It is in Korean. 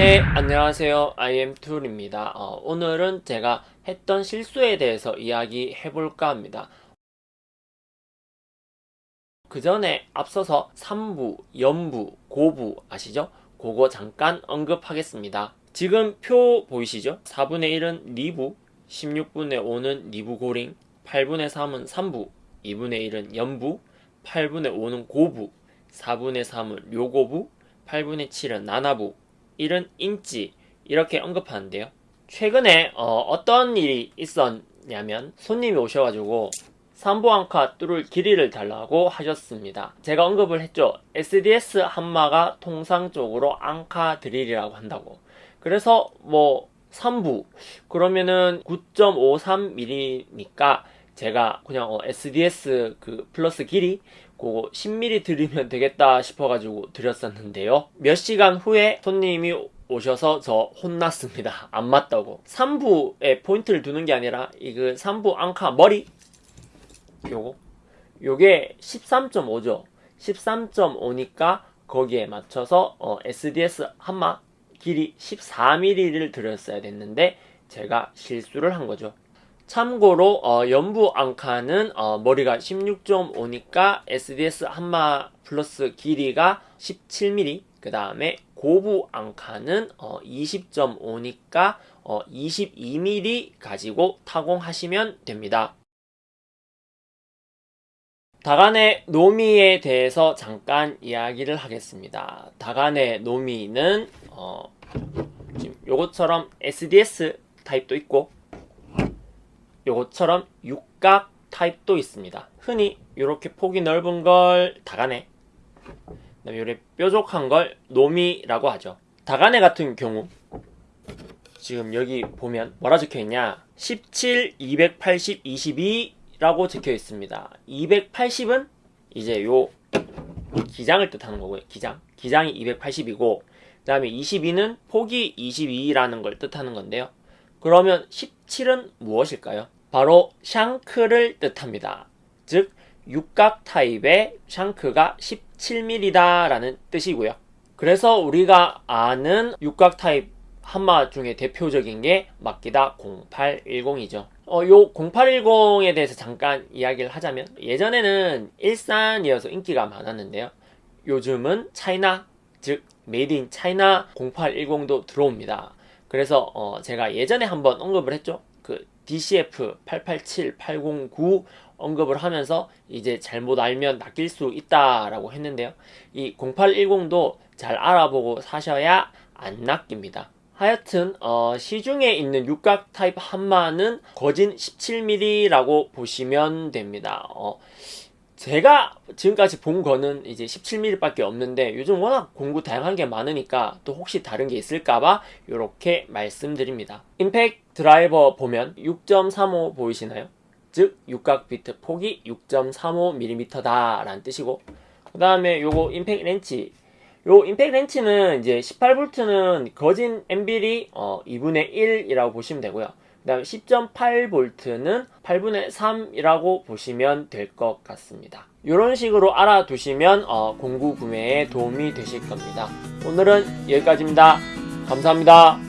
네, 안녕하세요. IM2입니다. 어, 오늘은 제가 했던 실수에 대해서 이야기 해 볼까 합니다. 그 전에 앞서서 3부, 연부, 고부 아시죠? 그거 잠깐 언급하겠습니다. 지금 표 보이시죠? 4분의 1은 리부, 16분의 5는 리부 고링, 8분의 3은 3부, 2분의 1은 연부, 8분의 5는 고부, 4분의 3은 료고부, 8분의 7은 나나부, 1은 인지 이렇게 언급하는데요. 최근에 어, 떤 일이 있었냐면 손님이 오셔가지고 삼보앙카 뚫을 길이를 달라고 하셨습니다. 제가 언급을 했죠. SDS 한마가 통상적으로 앙카 드릴이라고 한다고. 그래서 뭐 3부 그러면은 9.53mm니까 제가 그냥 어, SDS 그 플러스 길이 그거 10mm 드리면 되겠다 싶어가지고 드렸었는데요. 몇 시간 후에 손님이 오셔서 저 혼났습니다. 안 맞다고. 3부에 포인트를 두는 게 아니라 이그 3부 앙카 머리 요거 요게 13.5죠. 13.5니까 거기에 맞춰서 어, SDS 한마 길이 14mm를 들였어야 됐는데 제가 실수를 한 거죠. 참고로 어, 연부 앙카는 어, 머리가 16.5니까 SDS 한마 플러스 길이가 17mm 그 다음에 고부 앙카는 어, 20.5니까 22mm 가지고 타공하시면 됩니다. 다간의 노미에 대해서 잠깐 이야기를 하겠습니다. 다간의 노미는 어, 지금 요것처럼 SDS 타입도 있고 요것처럼 육각 타입도 있습니다. 흔히 이렇게 폭이 넓은 걸 다간에 그다음에 요렇게 뾰족한 걸 노미라고 하죠. 다간에 같은 경우 지금 여기 보면 뭐라 적혀 있냐 17, 280, 22라고 적혀 있습니다. 280은 이제 요 기장을 뜻하는 거고요. 기장. 기장이 280이고 그 다음에 22는 폭이 22라는 걸 뜻하는 건데요. 그러면 17은 무엇일까요? 바로 샹크를 뜻합니다. 즉 육각 타입의 샹크가 17mm다 라는 뜻이고요. 그래서 우리가 아는 육각 타입 한마 중에 대표적인 게 마키다 0810이죠. 어, 요 0810에 대해서 잠깐 이야기를 하자면 예전에는 일산이어서 인기가 많았는데요. 요즘은 차이나 즉 made in China 0810도 들어옵니다. 그래서 어, 제가 예전에 한번 언급을 했죠. 그 DCF 887, 809 언급을 하면서 이제 잘못 알면 낚일 수 있다라고 했는데요. 이 0810도 잘 알아보고 사셔야 안 낚입니다. 하여튼 어, 시중에 있는 육각 타입 한마는 거진 17mm라고 보시면 됩니다. 어, 제가 지금까지 본 거는 이제 17mm 밖에 없는데 요즘 워낙 공구 다양한 게 많으니까 또 혹시 다른 게 있을까봐 이렇게 말씀드립니다. 임팩 드라이버 보면 6.35 보이시나요? 즉 육각 비트 폭이 6.35mm다 라는 뜻이고 그 다음에 요거 임팩 렌치 요 임팩 렌치는 이제 18V는 거진 엠빌이 어 2분의 1이라고 보시면 되고요. 그 다음에 10.8V는 8분의 3이라고 보시면 될 것 같습니다. 이런 식으로 알아두시면 어, 공구 구매에 도움이 되실 겁니다. 오늘은 여기까지입니다. 감사합니다.